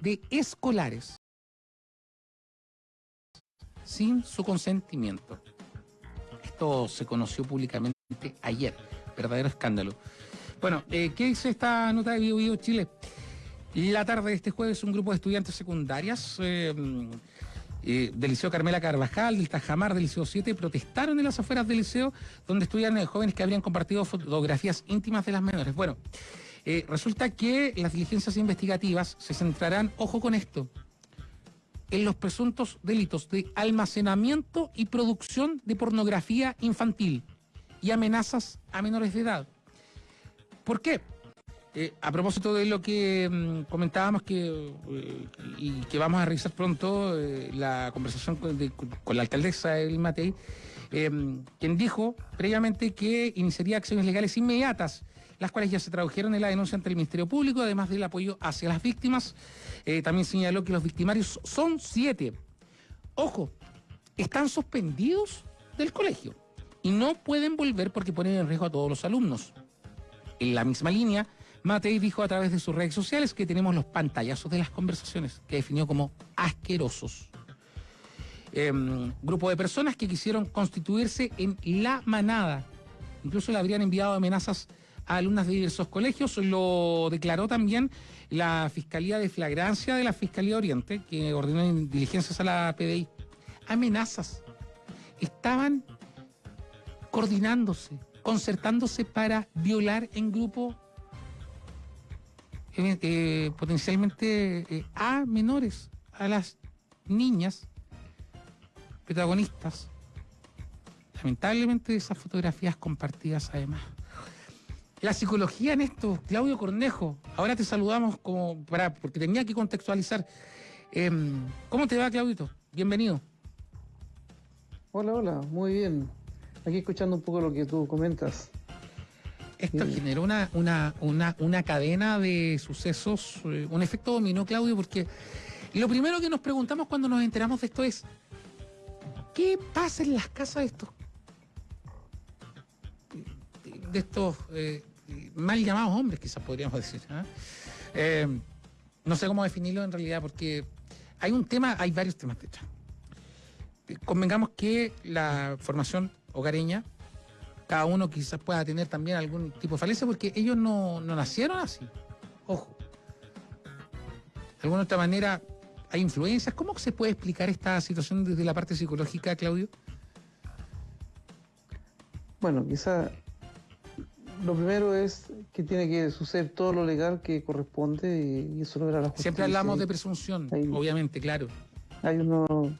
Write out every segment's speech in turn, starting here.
de escolares sin su consentimiento. Esto se conoció públicamente ayer, verdadero escándalo. Bueno, eh, ¿qué dice esta nota de Bio, Chile? La tarde de este jueves un grupo de estudiantes secundarias eh, eh, del Liceo Carmela Carvajal, del Tajamar, del Liceo 7, protestaron en las afueras del liceo donde estudian jóvenes que habrían compartido fotografías íntimas de las menores. Bueno, resulta que las diligencias investigativas se centrarán, ojo con esto, en los presuntos delitos de almacenamiento y producción de pornografía infantil y amenazas a menores de edad. ¿Por qué? Eh, a propósito de lo que mm, comentábamos que, eh, y que vamos a revisar pronto, eh, la conversación con, la alcaldesa El Matei, quien dijo previamente que iniciaría acciones legales inmediatas, las cuales ya se tradujeron en la denuncia ante el Ministerio Público, además del apoyo hacia las víctimas. también señaló que los victimarios son siete. Ojo, están suspendidos del colegio y no pueden volver porque ponen en riesgo a todos los alumnos. En la misma línea, Matei dijo a través de sus redes sociales que tenemos los pantallazos de las conversaciones, que definió como asquerosos. Em, grupo de personas que quisieron constituirse en la manada. Incluso le habrían enviado amenazas a alumnas de diversos colegios. Lo declaró también la Fiscalía de Flagrancia de la Fiscalía Oriente, que ordenó diligencias a la PDI. Amenazas. Estaban coordinándose, concertándose para violar en grupo eh, eh, potencialmente eh, a menores, a las niñas protagonistas. Lamentablemente esas fotografías compartidas además. La psicología en esto, Claudio Cornejo, ahora te saludamos como para, porque tenía que contextualizar. Em, ¿Cómo te va, Claudito? Bienvenido. Hola, hola, muy bien. Aquí escuchando un poco lo que tú comentas. Esto generó una, una, una, una, cadena de sucesos, eh, un efecto dominó, Claudio, porque lo primero que nos preguntamos cuando nos enteramos de esto es, ¿qué pasa en las casas de estos, de estos eh, mal llamados hombres, quizás podríamos decir? ¿ah? Eh, no sé cómo definirlo en realidad, porque hay un tema, hay varios temas de hecho. Convengamos que la formación hogareña cada uno quizás pueda tener también algún tipo de falencia porque ellos no, nacieron así. Ojo. De alguna otra manera hay influencias. ¿Cómo se puede explicar esta situación desde la parte psicológica, Claudio? Bueno, quizá lo primero es que tiene que suceder todo lo legal que corresponde y eso lo verá la justicia. Siempre hablamos de presunción, obviamente, claro. Hay uno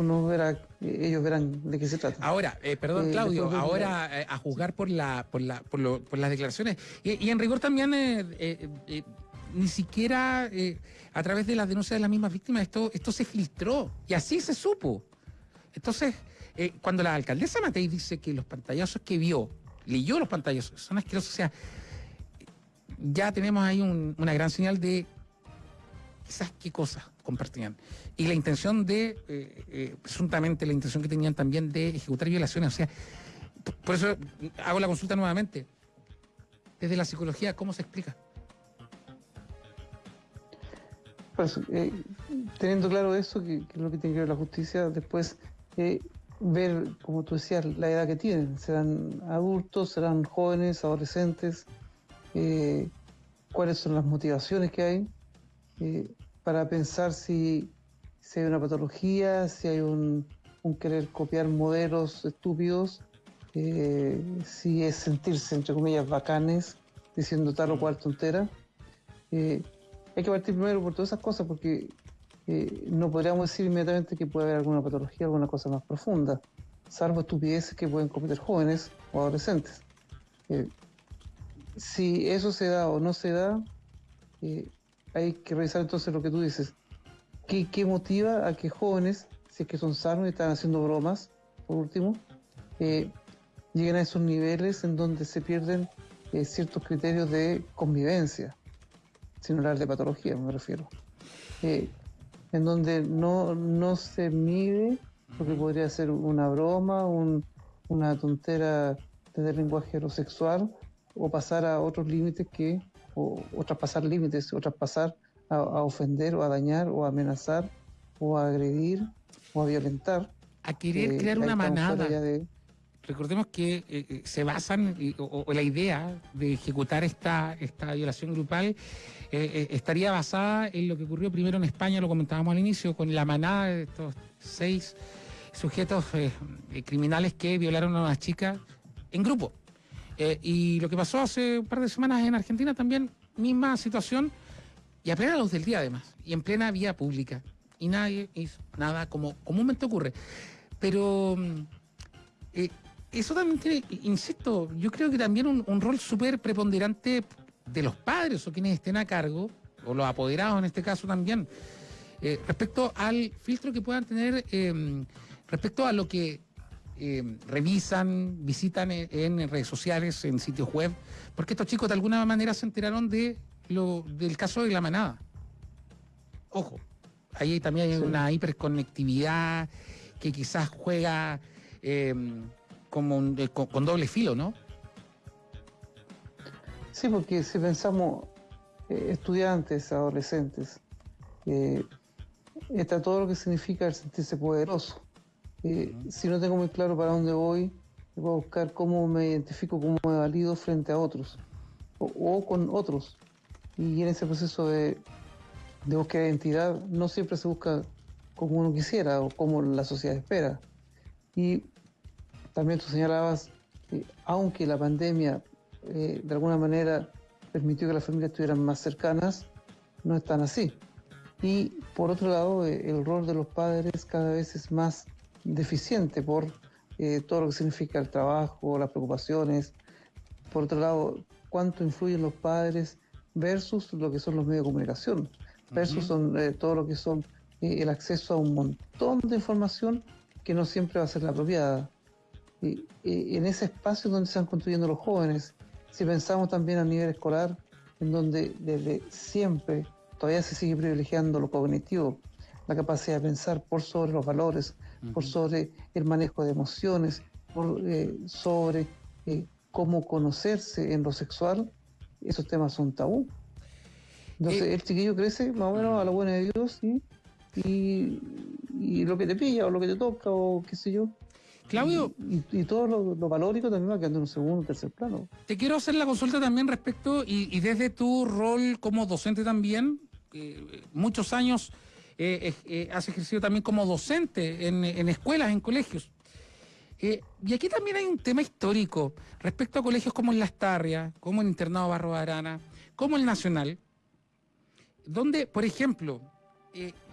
uno verá, ellos verán de qué se trata. Ahora, eh, perdón, eh, Claudio, ahora eh, a juzgar por la, por la, por, lo, por las declaraciones. Y, en rigor también ni siquiera a través de las denuncias de las mismas víctimas esto, esto se filtró y así se supo. Entonces, cuando la alcaldesa Matei dice que los pantallazos que vio, leyó los pantallazos, son asquerosos, o sea, ya tenemos ahí una gran señal de quizás qué cosas compartían. Y la intención de, eh, eh, presuntamente la intención que tenían también de ejecutar violaciones. O sea, por eso hago la consulta nuevamente. Desde la psicología, ¿cómo se explica? Pues, eh, teniendo claro eso, que, es lo que tiene que ver la justicia, después ver, como tú decías, la edad que tienen. Serán adultos, serán jóvenes, adolescentes, cuáles son las motivaciones que hay para pensar si, hay una patología, si hay un, querer copiar modelos estúpidos, eh, si es sentirse, entre comillas, bacanes, diciendo tal o cual tontera. Eh, hay que partir primero por todas esas cosas porque eh, no podríamos decir inmediatamente que puede haber alguna patología, alguna cosa más profunda, salvo estupideces que pueden cometer jóvenes o adolescentes. si eso se da o no se da, hay que revisar entonces lo que tú dices. ¿Qué, motiva a que jóvenes, si es que son sanos y están haciendo bromas, por último, eh, lleguen a esos niveles en donde se pierden eh, ciertos criterios de convivencia, sin hablar de patología, me refiero. Eh, en donde no, no se mide lo que podría ser una broma, una tontera desde el lenguaje heterosexual, o pasar a otros límites que o, traspasar límites, o traspasar a, ofender o a dañar o a amenazar o a agredir o a violentar. A querer crear una manada. Recordemos que eh, eh, se basan, o, la idea de ejecutar esta, esta violación grupal eh, estaría basada en lo que ocurrió primero en España, lo comentábamos al inicio, con la manada de estos seis sujetos criminales que violaron a una chica en grupo. y lo que pasó hace un par de semanas en Argentina también, misma situación, y a plena luz del día además, y en plena vía pública. Y nadie hizo nada como comúnmente ocurre. Pero mm, eso también tiene, insisto, yo creo que también un, rol súper preponderante de los padres o quienes estén a cargo, o los apoderados en este caso también, eh, respecto al filtro que puedan tener, em, respecto a lo que em, revisan, visitan en, redes sociales, en sitios web, porque estos chicos de alguna manera se enteraron de lo, del caso de la manada. Ojo, ahí también hay una hiperconectividad que quizás juega em, como con, doble filo, ¿no? Sí, porque si pensamos eh, estudiantes, adolescentes, eh, está todo lo que significa el sentirse poderoso. Eh, si no tengo muy claro para dónde voy, voy a buscar cómo me identifico, cómo me valido frente a otros o, con otros. Y en ese proceso de, de búsqueda de identidad no siempre se busca como uno quisiera o como la sociedad espera. Y también tú señalabas, que aunque la pandemia eh, de alguna manera permitió que las familias estuvieran más cercanas, no es tan así. Y por otro lado, eh, el rol de los padres cada vez es más deficiente por eh, todo lo que significa el trabajo, las preocupaciones. Por otro lado, cuánto influyen los padres versus lo que son los medios de comunicación, versus todo lo que son el acceso a un montón de información que no siempre va a ser la apropiada en ese espacio donde se están construyendo los jóvenes, si pensamos también a nivel escolar, en donde desde siempre todavía se sigue privilegiando lo cognitivo, la capacidad de pensar por sobre los valores, por sobre el manejo de emociones, por eh, sobre eh, cómo conocerse en lo sexual, esos temas son tabú. Entonces eh, el chiquillo crece más o menos a la buena de Dios y, y lo que te pilla o lo que te toca o qué sé yo, Claudio. Y, todo lo, valórico también va quedando en un segundo tercer plano. Te quiero hacer la consulta también respecto, y, desde tu rol como docente también, muchos años eh, eh, has ejercido también como docente en, escuelas, en colegios. Eh, y aquí también hay un tema histórico respecto a colegios como el Las Tarrias, como el Internado Barro Arana, como el Nacional, donde, por ejemplo,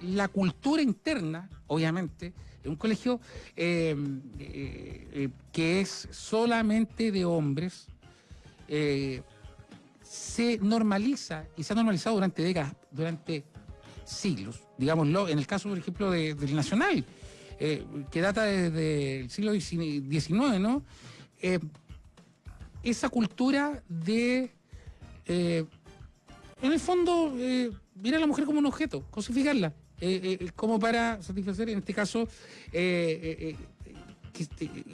la cultura interna, obviamente, un colegio em, eh, eh, que es solamente de hombres, eh, se normaliza y se ha normalizado durante décadas, durante siglos, digámoslo, en el caso, por ejemplo, del Nacional, que data desde el siglo XIX, ¿no? esa cultura de, en el fondo, ver a la mujer como un objeto, cosificarla. Eh, eh, como para satisfacer, en este caso, eh, que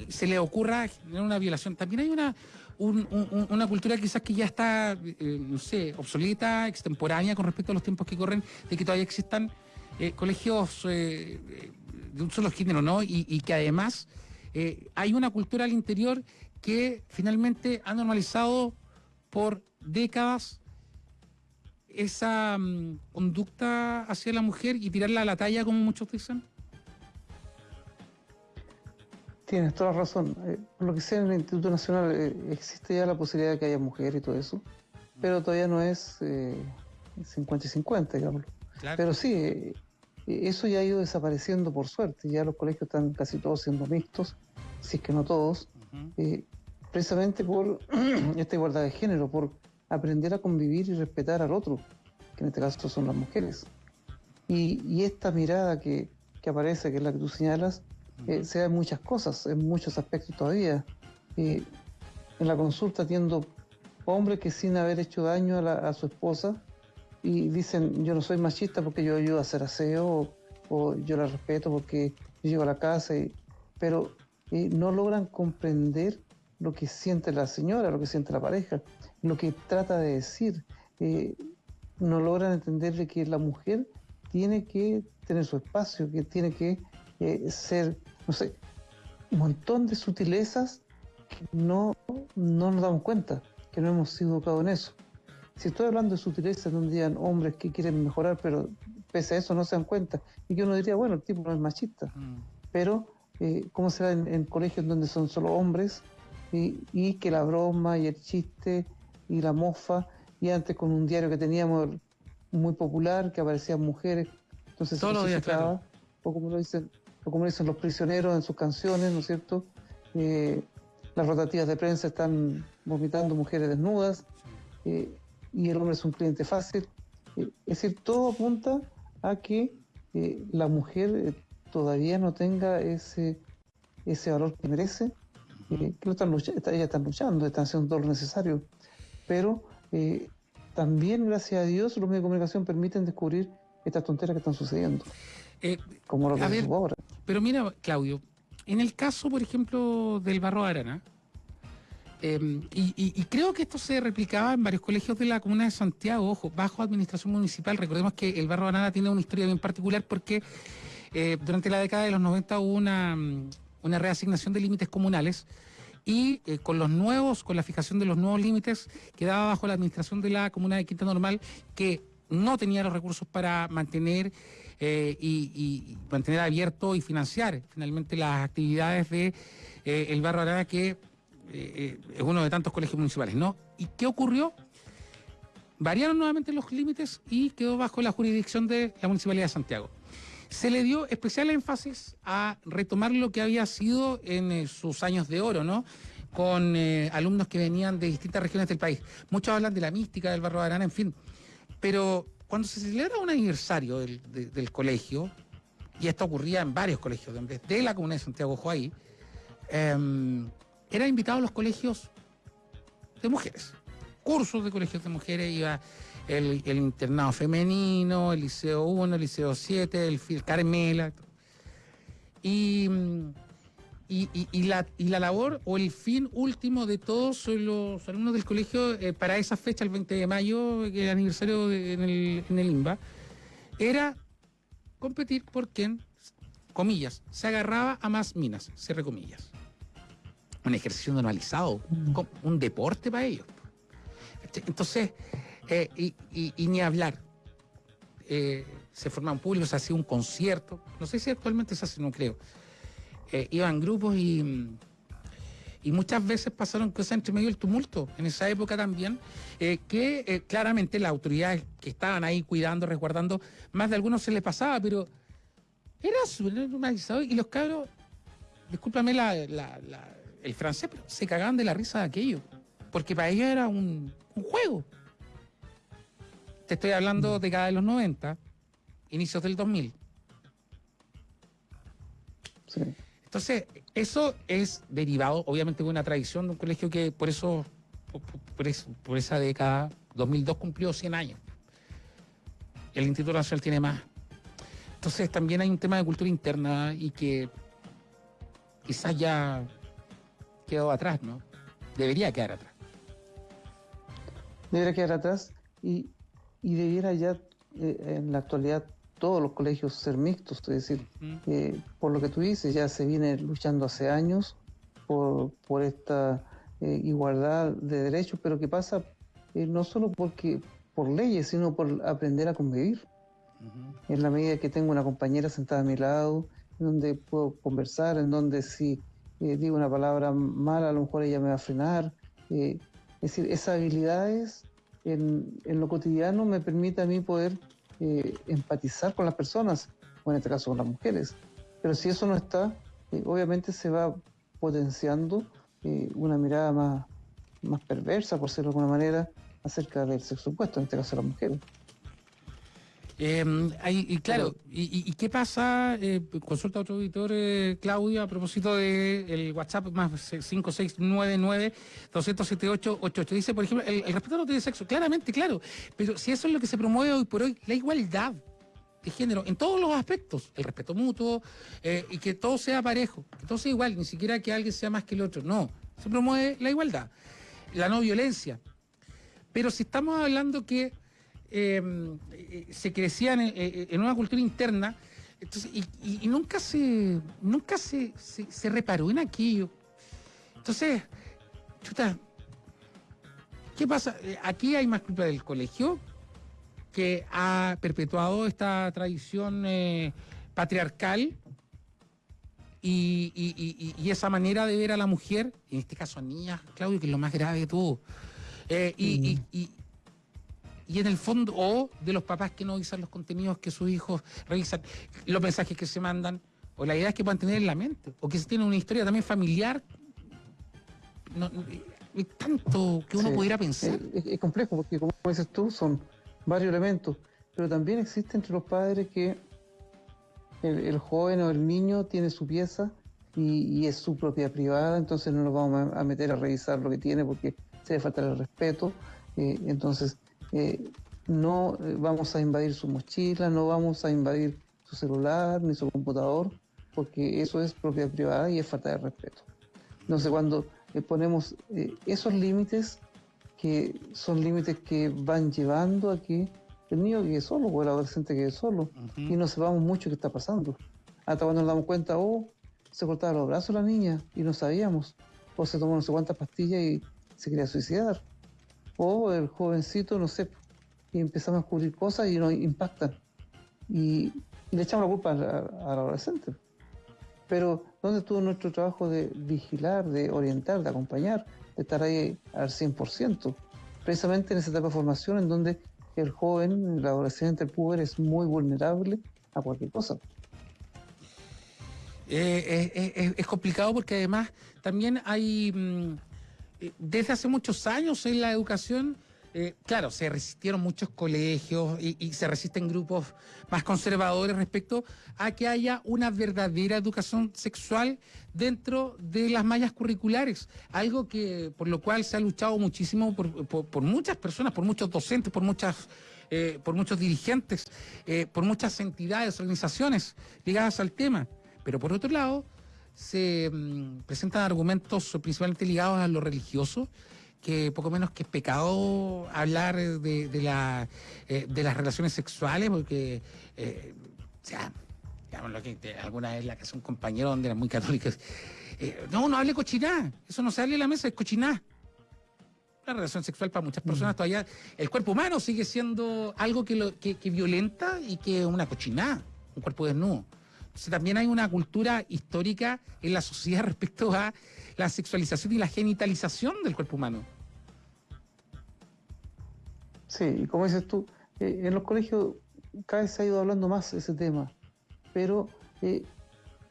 se le ocurra generar una violación. También hay una, una cultura quizás que ya está, no sé, obsoleta, extemporánea con respecto a los tiempos que corren, de que todavía existan colegios de un solo género, ¿no? Y que además hay una cultura al interior que finalmente ha normalizado por décadas esa mm, conducta hacia la mujer y tirarla a la talla, como muchos dicen? Tienes toda razón. Eh, por lo que sea, en el Instituto Nacional eh, existe ya la posibilidad de que haya mujer y todo eso, pero todavía no es 50 y 50, digamos. Pero sí, eh, eso ya ha ido desapareciendo por suerte. Ya los colegios están casi todos siendo mixtos, si es que no todos, precisamente por esta igualdad de género, por aprender a convivir y respetar al otro, que en este caso son las mujeres. Y, esta mirada que, aparece, que es la que tú señalas, eh, se da en muchas cosas, en muchos aspectos todavía. Eh, en la consulta atiendo hombres que sin haber hecho daño a, su esposa y dicen yo no soy machista porque yo ayudo a hacer aseo o, yo la respeto porque yo llego a la casa, y, pero eh, no logran comprender lo que siente la señora, lo que siente la pareja lo que trata de decir. Eh, no logran entender de que la mujer tiene que tener su espacio, que tiene que eh, ser, no sé, un montón de sutilezas que no, no nos damos cuenta, que no hemos sido educados en eso. Si estoy hablando de sutilezas donde digan hombres que quieren mejorar, pero pese a eso no se dan cuenta, y que uno diría, bueno, el tipo no es machista, mm. pero eh, ¿cómo se da en, colegios donde son solo hombres y, y, que la broma y el chiste y la mofa, y antes con un diario que teníamos muy popular, que aparecían mujeres, entonces Todos los días, claro. o como lo dicen, o como dicen los prisioneros en sus canciones, ¿no es cierto? Eh, las rotativas de prensa están vomitando mujeres desnudas eh, y el hombre es un cliente fácil. es decir, todo apunta a que la mujer todavía no tenga ese, ese valor que merece, eh, que están luchando, ellas están luchando, están haciendo todo lo necesario. Pero eh, también, gracias a Dios, los medios de comunicación permiten descubrir estas tonteras que están sucediendo. Eh, como lo que ver, ahora. Pero mira, Claudio, en el caso, por ejemplo, del Barro Arana, em, y, creo que esto se replicaba en varios colegios de la comuna de Santiago, ojo, bajo administración municipal. Recordemos que el Barro Arana tiene una historia bien particular porque eh, durante la década de los 90 hubo una, una reasignación de límites comunales y eh, con los nuevos, con la fijación de los nuevos límites, quedaba bajo la administración de la comuna de Quinta Normal que no tenía los recursos para mantener eh, y, mantener abierto y financiar finalmente las actividades de el barrio Arana que es uno de tantos colegios municipales, ¿no? ¿Y qué ocurrió? Variaron nuevamente los límites y quedó bajo la jurisdicción de la Municipalidad de Santiago se le dio especial énfasis a retomar lo que había sido en eh, sus años de oro, ¿no? Con eh, alumnos que venían de distintas regiones del país. Muchos hablan de la mística del barrio de Arana, en fin. Pero cuando se celebra un aniversario del, colegio, y esto ocurría en varios colegios de, la Comunidad de Santiago Joaí, eh, eran invitados los colegios de mujeres. Cursos de colegios de mujeres, iba el, internado femenino, el liceo 1, el liceo 7, el, el Carmela. Y, y, la, y la labor o el fin último de todos los alumnos del colegio eh, para esa fecha, el 20 de mayo, el aniversario en, el, en el IMBA, era competir por quien, comillas, se agarraba a más minas, cierre comillas. Un ejercicio normalizado, mm. un deporte para ellos. Entonces, eh, y, ni hablar. Eh, se formaban públicos, se hacía un concierto. No sé si actualmente se hace, no creo. Eh, iban grupos y, y muchas veces pasaron cosas entre medio del tumulto. En esa época también, que claramente las autoridades que estaban ahí cuidando, resguardando, más de algunos se les pasaba, pero era normalizado. Y los cabros, discúlpame el francés, pero se cagaban de la risa de aquello. Porque para ellos era un juego. Te estoy hablando de cada de los 90, inicios del 2000. Entonces, eso es derivado, obviamente, de una tradición de un colegio que por eso, por, esa década, 2002 cumplió 100 años. El Instituto Nacional tiene más. Entonces, también hay un tema de cultura interna y que quizás ya quedó atrás, ¿no? Debería quedar atrás. Debería quedar atrás. Y, y debiera ya eh, en la actualidad todos los colegios ser mixtos, es decir, eh, por lo que tú dices, ya se viene luchando hace años por, por esta eh, igualdad de derechos, pero que pasa no solo porque por leyes, sino por aprender a convivir. En la medida que tengo una compañera sentada a mi lado, en donde puedo conversar, en donde si digo una palabra mala, a lo mejor ella me va a frenar. es decir, esas habilidades en, lo cotidiano me permite a mí poder eh, empatizar con las personas, o en este caso con las mujeres. Pero si eso no está, eh, obviamente se va potenciando eh, una mirada más, más perversa, por decirlo de alguna manera, acerca del sexo opuesto, en este caso las mujeres. Eh, y claro, y, qué pasa? Eh, consulta a otro auditor, eh, Claudio, a propósito del el WhatsApp más 5699-278-88. Dice, por ejemplo, el, respeto no tiene sexo. Claramente, claro. Pero si eso es lo que se promueve hoy por hoy, la igualdad de género, en todos los aspectos, el respeto mutuo eh, y que todo sea parejo, que todo sea igual, ni siquiera que alguien sea más que el otro. No, se promueve la igualdad, la no violencia. Pero si estamos hablando que em, se crecían en, una cultura interna y, nunca se nunca se, se, reparó en aquello. Entonces, chuta, ¿qué pasa? Aquí hay más culpa del colegio que ha perpetuado esta tradición eh, patriarcal y, esa manera de ver a la mujer, en este caso a niñas, Claudio, que es lo más grave de todo. Eh, y, y en el fondo, o de los papás que no revisan los contenidos que sus hijos revisan, los mensajes que se mandan, o la idea es que puedan tener en la mente, o que se tiene una historia también familiar. No, tanto que uno pudiera pensar. Es, complejo, porque como dices tú, son varios elementos, pero también existe entre los padres que el, joven o el niño tiene su pieza y, es su propiedad privada, entonces no nos vamos a, meter a revisar lo que tiene porque se le falta el respeto. Eh, entonces, eh, no eh, vamos a invadir su mochila, no vamos a invadir su celular ni su computador, porque eso es propiedad privada y es falta de respeto. Entonces, cuando le ponemos eh, esos límites, que son límites que van llevando a que el niño quede solo o el adolescente quede solo y no sepamos mucho qué está pasando. Hasta cuando nos damos cuenta, oh, se cortaba los brazos la niña y no sabíamos, o se tomó no sé cuántas pastillas y se quería suicidar o el jovencito, no sé, y empezamos a descubrir cosas y nos impactan. Y, le echamos la culpa al, adolescente. Pero ¿dónde estuvo nuestro trabajo de vigilar, de orientar, de acompañar, de estar ahí al 100%? Precisamente en esa etapa de formación en donde el joven, el adolescente, el puber es muy vulnerable a cualquier cosa. Eh, eh, es complicado porque además también hay... Mm, eh, desde hace muchos años en la educación, eh, claro, se resistieron muchos colegios y, se resisten grupos más conservadores respecto a que haya una verdadera educación sexual dentro de las mallas curriculares, algo que por lo cual se ha luchado muchísimo por, muchas personas, por muchos docentes, por muchas eh, por muchos dirigentes, por muchas entidades, organizaciones ligadas al tema. Pero por otro lado, se mm, presentan argumentos principalmente ligados a lo religioso, que poco menos que es pecado hablar de, la, eh, de las relaciones sexuales, porque, eh, o sea, lo que alguna vez la que es un compañero donde eran muy católicos, eh, no, no hable cochiná, eso no se hable en la mesa, es cochiná. La relación sexual para muchas personas mm. todavía, el cuerpo humano sigue siendo algo que, lo, que, que violenta y que es una cochiná, un cuerpo desnudo también hay una cultura histórica en la sociedad respecto a la sexualización y la genitalización del cuerpo humano. Sí, y como dices tú, eh, en los colegios cada vez se ha ido hablando más ese tema, pero eh,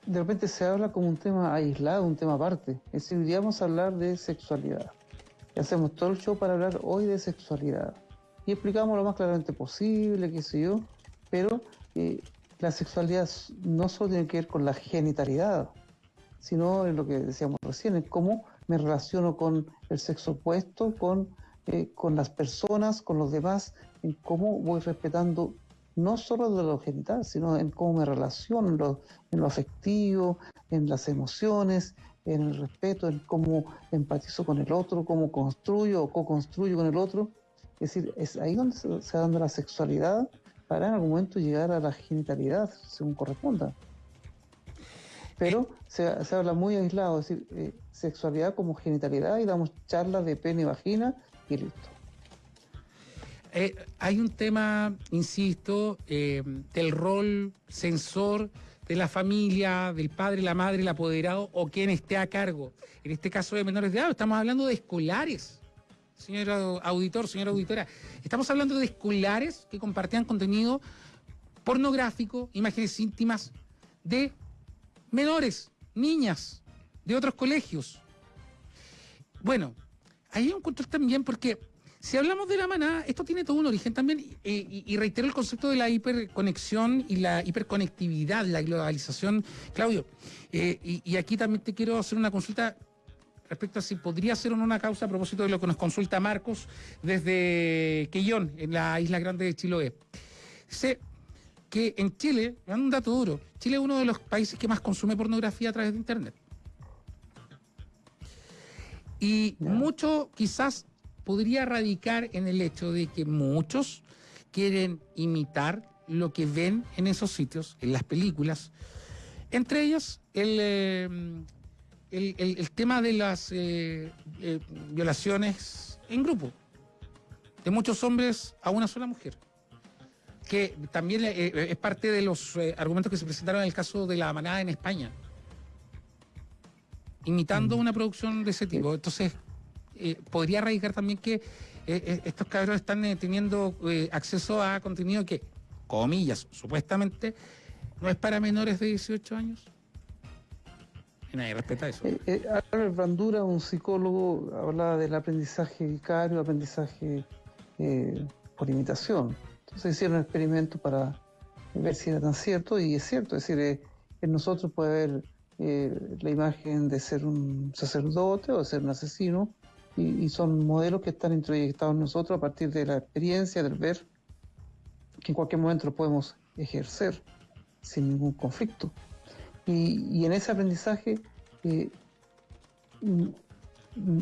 de repente se habla como un tema aislado, un tema aparte. Es decir, hoy vamos a hablar de sexualidad. Y hacemos todo el show para hablar hoy de sexualidad. Y explicamos lo más claramente posible, qué sé yo, pero eh, la sexualidad no solo tiene que ver con la genitalidad, sino en lo que decíamos recién, en cómo me relaciono con el sexo opuesto, con, eh, con las personas, con los demás, en cómo voy respetando no solo de lo genital, sino en cómo me relaciono, en lo, afectivo, en las emociones, en el respeto, en cómo empatizo con el otro, cómo construyo o co-construyo con el otro. Es decir, es ahí donde se, se da la sexualidad para en algún momento llegar a la genitalidad, según corresponda. Pero se, habla muy aislado, es decir, eh, sexualidad como genitalidad y damos charlas de pene y vagina y listo. Eh, hay un tema, insisto, eh, del rol censor de la familia, del padre, la madre, el apoderado o quien esté a cargo. En este caso de menores de edad, estamos hablando de escolares señor auditor, señora auditora. Estamos hablando de escolares que compartían contenido pornográfico, imágenes íntimas de menores, niñas, de otros colegios. Bueno, ahí hay un control también porque si hablamos de la manada, esto tiene todo un origen también, y, reitero el concepto de la hiperconexión y la hiperconectividad, la globalización. Claudio, eh, y, aquí también te quiero hacer una consulta respecto a si podría ser o no una causa a propósito de lo que nos consulta Marcos desde Quillón, en la isla grande de Chiloé. Dice que en Chile, un dato duro, Chile es uno de los países que más consume pornografía a través de Internet. Y mucho quizás podría radicar en el hecho de que muchos quieren imitar lo que ven en esos sitios, en las películas. Entre ellas, el, eh, el, el, tema de las eh, eh, violaciones en grupo, de muchos hombres a una sola mujer, que también es parte de los argumentos que se presentaron en el caso de la manada en España, imitando mm. una producción de ese tipo. Entonces, podría radicar también que estos cabros están teniendo acceso a contenido que comillas, supuestamente, no es para menores de 18 años. Y nadie respeta eso. Eh, eh, Albert Bandura, un psicólogo, hablaba del aprendizaje vicario, aprendizaje eh, por imitación. Entonces hicieron un experimento para ver si era tan cierto, y es cierto, es decir, en nosotros puede haber la imagen de ser un sacerdote o de ser un asesino, y, y, son modelos que están introyectados en nosotros a partir de la experiencia, del ver que en cualquier momento lo podemos ejercer sin ningún conflicto. Y, en ese aprendizaje eh,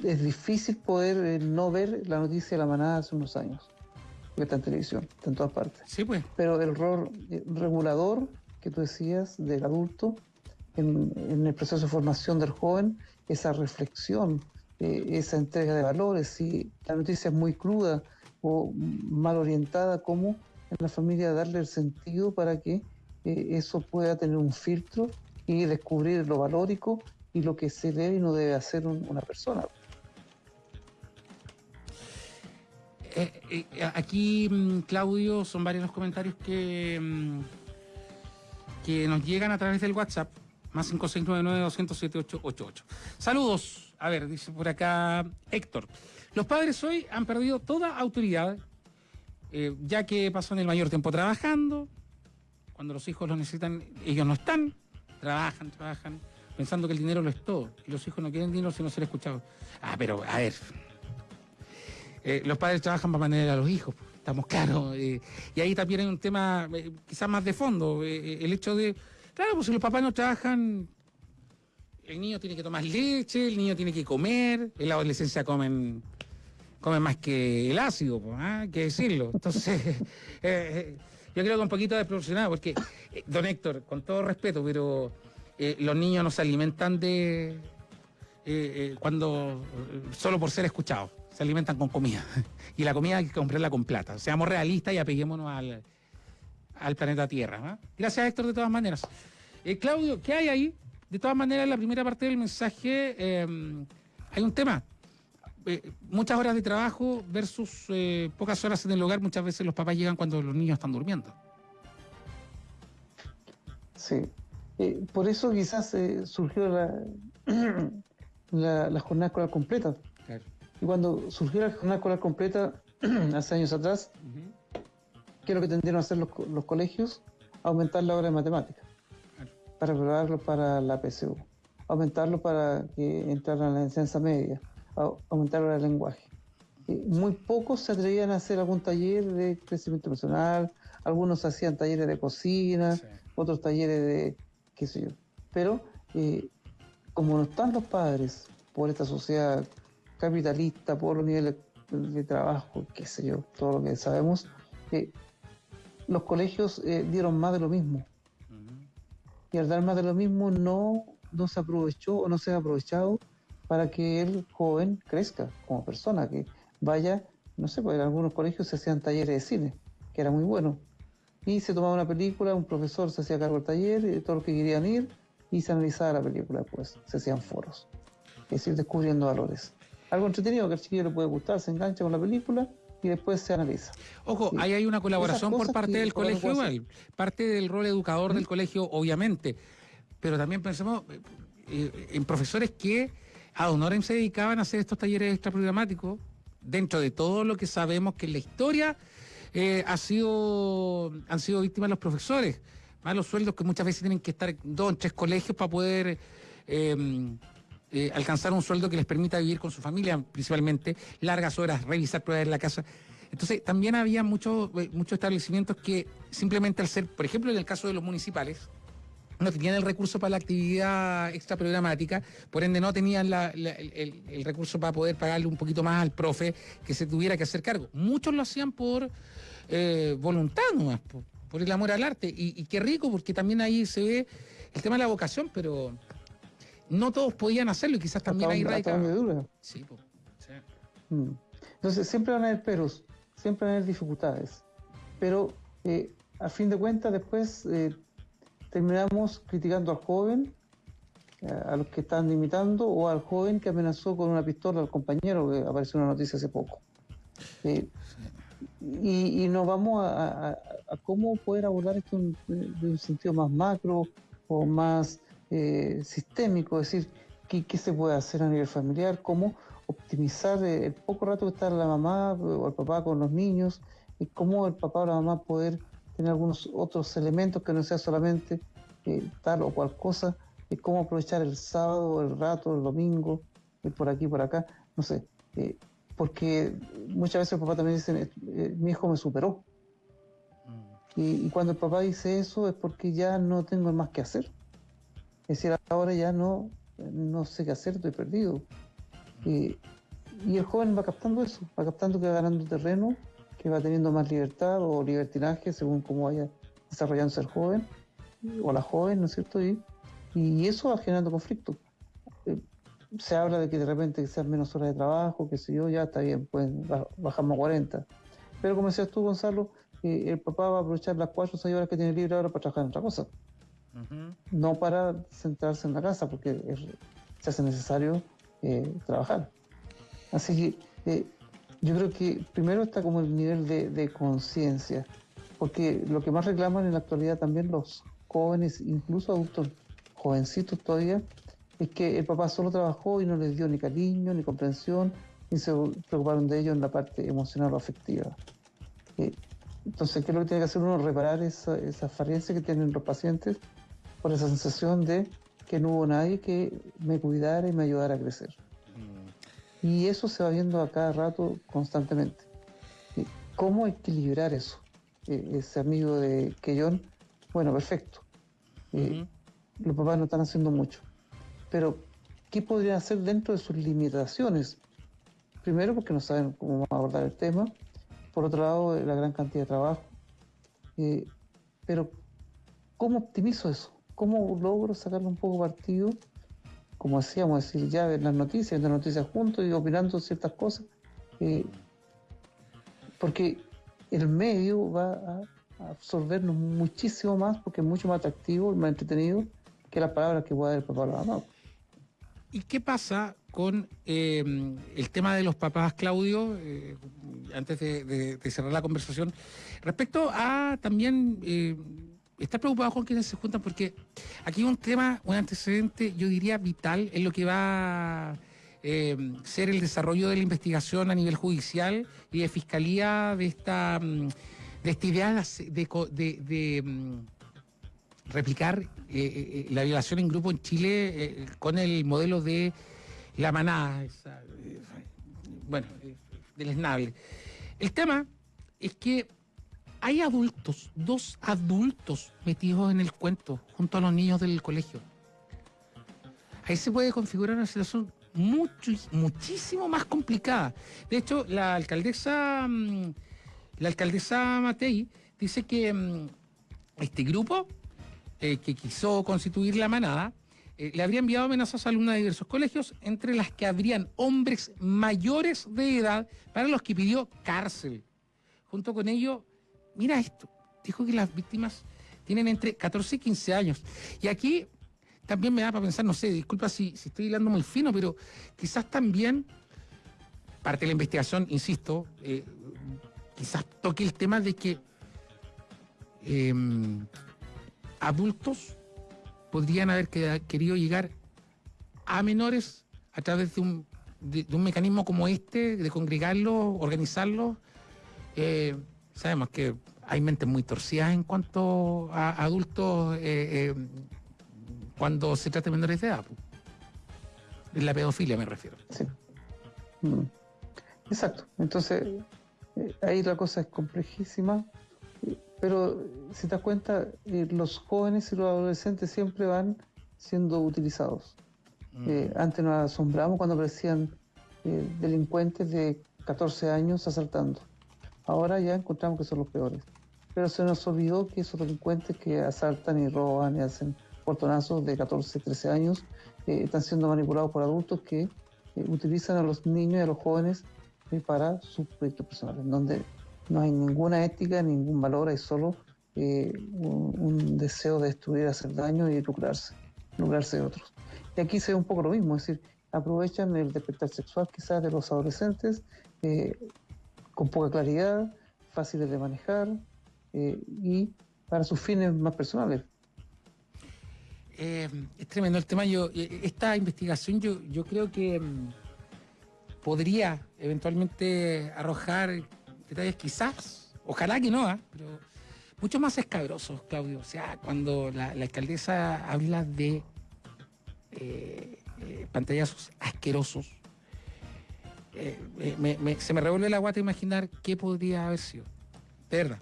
es difícil poder eh, no ver la noticia de la manada hace unos años, que está en televisión, está en todas partes. Sí, pues. Pero el rol eh, regulador que tú decías del adulto en, el proceso de formación del joven, esa reflexión, esa entrega de valores, si la noticia es muy cruda o mal orientada, ¿cómo en la familia darle el sentido para que eh, eso pueda tener un filtro y descubrir lo valórico y lo que se debe y no debe hacer una persona. Eh, eh, aquí, mm, Claudio, son varios los comentarios que, mm, que nos llegan a través del WhatsApp, más 5699-207-888. Saludos. A ver, dice por acá Héctor. Los padres hoy han perdido toda autoridad eh, ya que pasan el mayor tiempo trabajando, cuando los hijos lo necesitan, ellos no están, trabajan, trabajan, pensando que el dinero lo es todo, y los hijos no quieren dinero sino ser escuchados. Ah, pero a ver, eh, los padres trabajan para mantener a los hijos, estamos claros, eh, y ahí también hay un tema quizás más de fondo, el hecho de, claro, pues si los papás no trabajan, el niño tiene que tomar leche, el niño tiene que comer, en la adolescencia comen come más que el ácido, ¿ah? hay que decirlo. Entonces, eh, eh, yo creo que un poquito desproporcionado, porque, eh, don Héctor, con todo respeto, pero los niños no se alimentan de. cuando. solo por ser escuchados, se alimentan con comida. Y la comida hay que comprarla con plata. Seamos realistas y apeguémonos al, al planeta Tierra. ¿ah? Gracias, Héctor, de todas maneras. Claudio, ¿qué hay ahí? De todas maneras, en la primera parte del mensaje hay un tema eh, muchas horas de trabajo versus eh, pocas horas en el hogar, muchas veces los papás llegan cuando los niños están durmiendo. Sí, eh, por eso quizás surgió la, la, jornada escolar completa. Y cuando surgió la jornada escolar completa, hace años atrás, ¿qué es lo que tendieron a hacer los, colegios? Aumentar la hora de matemáticas, para prepararlo para la PSU, aumentarlo para que entraran a la enseñanza media aumentar el lenguaje. muy pocos se atrevían a hacer algún taller de crecimiento personal, algunos hacían talleres de cocina, otros talleres de qué sé yo. Pero eh, como no están los padres por esta sociedad capitalista, por los niveles de trabajo, qué sé yo, todo lo que sabemos, eh, los colegios eh, dieron más de lo mismo. Y al dar más de lo mismo no, no se aprovechó o no se ha aprovechado para que el joven crezca como persona, que vaya, no sé, pues en algunos colegios se hacían talleres de cine, que era muy bueno. Y se tomaba una película, un profesor se hacía cargo del taller, y todos los que querían ir, y se analizaba la película después, se hacían foros. Es decir, descubriendo valores. Algo entretenido que al chiquillo le puede gustar, se engancha con la película y después se analiza. Ojo, ahí hay una colaboración por parte del colegio igual, parte del rol educador del colegio, obviamente, pero también pensemos eh, eh, en profesores que a Honorem se dedicaban a hacer estos talleres extraprogramáticos dentro de todo lo que sabemos que en la historia eh, han sido víctimas los profesores. Más los sueldos que muchas veces tienen que estar en dos o tres colegios para poder em, eh, alcanzar un sueldo que les permita vivir con su familia, principalmente largas horas, revisar pruebas en la casa. Entonces, también había muchos eh, muchos establecimientos que simplemente al ser, por ejemplo, en el caso de los municipales, no tenían el recurso para la actividad extraprogramática, por ende no tenían el, recurso para poder pagarle un poquito más al profe que se tuviera que hacer cargo. Muchos lo hacían por eh, voluntad nomás, por, por, el amor al arte. Y, y, qué rico, porque también ahí se ve el tema de la vocación, pero no todos podían hacerlo y quizás también hay radicado. Sí, pues, sí. Mm. Entonces siempre van a haber peros, siempre van a haber dificultades, pero eh, a fin de cuentas después eh, terminamos criticando al joven, eh, a los que están imitando, o al joven que amenazó con una pistola al compañero, que apareció en una noticia hace poco. y, nos vamos a, cómo poder abordar esto en, un sentido más macro o más sistémico, es decir, ¿qué, ¿qué, se puede hacer a nivel familiar, cómo optimizar el poco rato que está la mamá o el papá con los niños, y cómo el papá o la mamá poder tener algunos otros elementos que no sea solamente eh, tal o cual cosa, y cómo aprovechar el sábado, el rato, el domingo, y por aquí, por acá, no sé, eh, porque muchas veces el papá también dice, eh, mi hijo me superó. Mm. Y, y, cuando el papá dice eso es porque ya no tengo más que hacer. Es decir, ahora ya no, no sé qué hacer, estoy perdido. Y, el joven va captando eso, va captando que va ganando terreno, que va teniendo más libertad o libertinaje según cómo vaya desarrollándose el joven o la joven, ¿no es cierto? Y, y eso va generando conflicto. Eh, se habla de que de repente sean menos horas de trabajo, que sé yo, ya está bien, pueden bajamos a 40. Pero como decías tú, Gonzalo, eh, el papá va a aprovechar las 4 o 6 horas que tiene libre ahora para trabajar en otra cosa. No para centrarse en la casa, porque se hace necesario eh, trabajar. Así que eh, yo creo que primero está como el nivel de, conciencia, porque lo que más reclaman en la actualidad también los jóvenes, incluso adultos jovencitos todavía, es que el papá solo trabajó y no les dio ni cariño, ni comprensión, ni se preocuparon de ellos en la parte emocional o afectiva. Eh, entonces, ¿qué es lo que tiene que hacer uno? Reparar esa, esa que tienen los pacientes por esa sensación de que no hubo nadie que me cuidara y me ayudara a crecer. Y eso se va viendo a cada rato constantemente. ¿Cómo equilibrar eso? E, ese amigo de Keyon, bueno, perfecto. Eh, los papás no están haciendo mucho. Pero, ¿qué podrían hacer dentro de sus limitaciones? Primero, porque no saben cómo abordar el tema. Por otro lado, la gran cantidad de trabajo. Eh, pero, ¿cómo optimizo eso? ¿Cómo logro sacarle un poco partido? Como decíamos, decir, ya ver las noticias, las noticias juntos y opinando ciertas cosas. Eh, porque el medio va a absorbernos muchísimo más porque es mucho más atractivo y más entretenido que las palabras que pueda dar el papá la mamá. ¿Y qué pasa con eh, el tema de los papás, Claudio, eh, antes de, cerrar la conversación, respecto a también está preocupado con quienes se juntan porque aquí un tema, un antecedente, yo diría vital, en lo que va a eh, ser el desarrollo de la investigación a nivel judicial y de fiscalía de esta, mm, de esta idea de, mm, replicar eh, eh, la violación en grupo en Chile con el modelo de la manada, bueno, del esnable. El tema es que hay adultos, dos adultos metidos en el cuento, junto a los niños del colegio. Ahí se puede configurar una situación mucho, muchísimo más complicada. De hecho, la alcaldesa, mm, la alcaldesa Matei dice que mm, este grupo eh, que quiso constituir la manada eh, le habría enviado amenazas a alumnas de diversos colegios, entre las que habrían hombres mayores de edad para los que pidió cárcel. Junto con ello, mira esto, dijo que las víctimas tienen entre 14 y 15 años. Y aquí también me da para pensar, no sé, disculpa si, estoy hilando muy fino, pero quizás también parte de la investigación, insisto, eh, quizás toque el tema de que em, adultos podrían haber querido llegar a menores a través de un, mecanismo como este, de congregarlos, organizarlos. Eh, sabemos que hay mentes muy torcidas en cuanto a adultos eh, eh, cuando se trata de menores de edad. En la pedofilia me refiero. Sí. Mm. Exacto. Entonces, eh, ahí la cosa es complejísima, pero si te das cuenta, los jóvenes y los adolescentes siempre van siendo utilizados. Mm. antes nos asombramos cuando aparecían delincuentes de 14 años asaltando ahora ya encontramos que son los peores. Pero se nos olvidó que esos delincuentes que asaltan y roban y hacen portonazos de 14, 13 años eh, están siendo manipulados por adultos que eh, utilizan a los niños y a los jóvenes eh, para sus proyectos personales, donde no hay ninguna ética, ningún valor, hay solo eh, un, un deseo de destruir, hacer daño y lucrarse, lucrarse de otros. Y aquí se ve un poco lo mismo, es decir, aprovechan el despertar sexual quizás de los adolescentes eh, con poca claridad, fáciles de manejar eh, y para sus fines más personales. Eh, es tremendo el tema. Yo, eh, esta investigación yo, yo creo que mm, podría eventualmente arrojar detalles quizás, ojalá que no, ¿ah? pero mucho más escabrosos, Claudio. O sea, cuando la, alcaldesa habla de eh, pantallazos asquerosos, eh, eh, me- me- se me revuelve la guata imaginar qué podría haber sido. De verdad,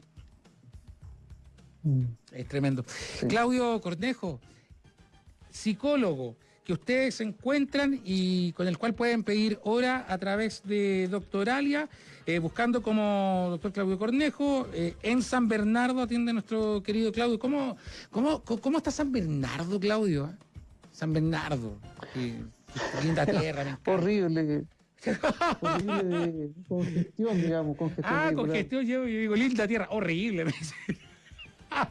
Mm. es tremendo. Sí. Claudio Cornejo, psicólogo que ustedes se encuentran y con el cual pueden pedir hora a través de Doctoralia, eh, buscando como doctor Claudio Cornejo. eh, en San Bernardo atiende nuestro querido Claudio. ¿Cómo, cómo, cómo, está San Bernardo, Claudio? ah? San Bernardo. linda tierra. Horrible, horrible de congestión, digamos, congestión. Ah, vehicular. congestión, yo, yo digo, linda tierra, horrible. me dice.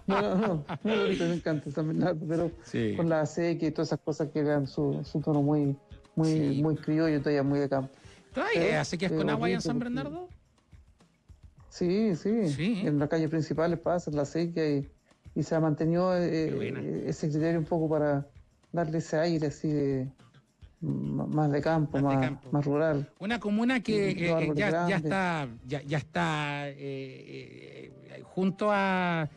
No, no, no, me encanta Bernardo, pero Sí. con la acequia y todas esas cosas que dan su, su tono muy, muy, Sí. muy criollo, todavía muy de campo. ¿Todavía eh, con agua allá en San Bernardo? Sí, sí, Sí. en la calle principal pasa la acequia y, y se ha mantenido eh, eh, ese criterio un poco para darle ese aire así de más de campo, Más de más, campo. más rural. Una comuna que eh, eh, ya, está, ya, ya está eh, eh, junto a,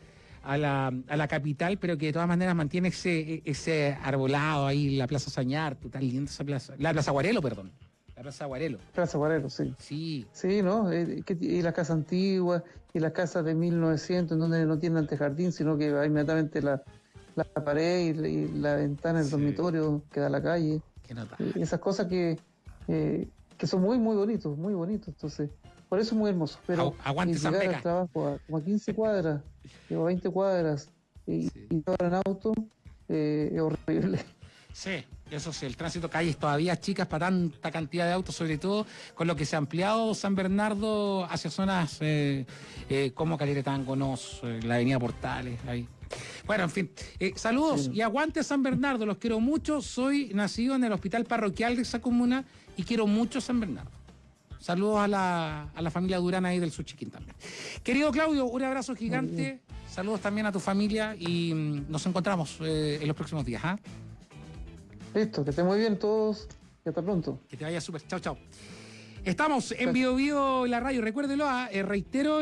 a, la, a la capital, pero que de todas maneras mantiene ese, ese arbolado ahí, la Plaza Sañar, total linda esa plaza. La Plaza Guarelo, perdón. La Plaza Guarelo. Plaza Guarero, sí. Sí, Sí, ¿no? Y las casas antiguas y las casas de 1900 en donde no tienen antejardín, sino que va inmediatamente la, la pared y, la- y la ventana del Sí. dormitorio que da a la calle. Qué nota. Y esas cosas que, eh, que son muy, muy bonitos, muy bonitos. Entonces, por eso es muy hermoso. Pero Agu- aguante llegar al trabajo a, como a 15 cuadras o a 20 cuadras y, Sí. y todo en auto eh, es horrible. Sí, eso sí, el tránsito calles todavía chicas para tanta cantidad de autos, sobre todo con lo que se ha ampliado San Bernardo hacia zonas eh, eh, como Calera Nos, eh, la avenida Portales, ahí. Bueno, en fin, eh, saludos Sí. y aguante San Bernardo, los quiero mucho, soy nacido en el hospital parroquial de esa comuna y quiero mucho San Bernardo. Saludos a la, a la familia Durán ahí del Suchiquín también. Querido Claudio, un abrazo gigante, saludos también a tu familia y mm, nos encontramos eh, en los próximos días. ¿ah? Listo, que estén muy bien todos y hasta pronto. Que te vaya súper. Chao, chao. Estamos en. Bio Bio la radio. Recuérdelo, ah, eh, reitero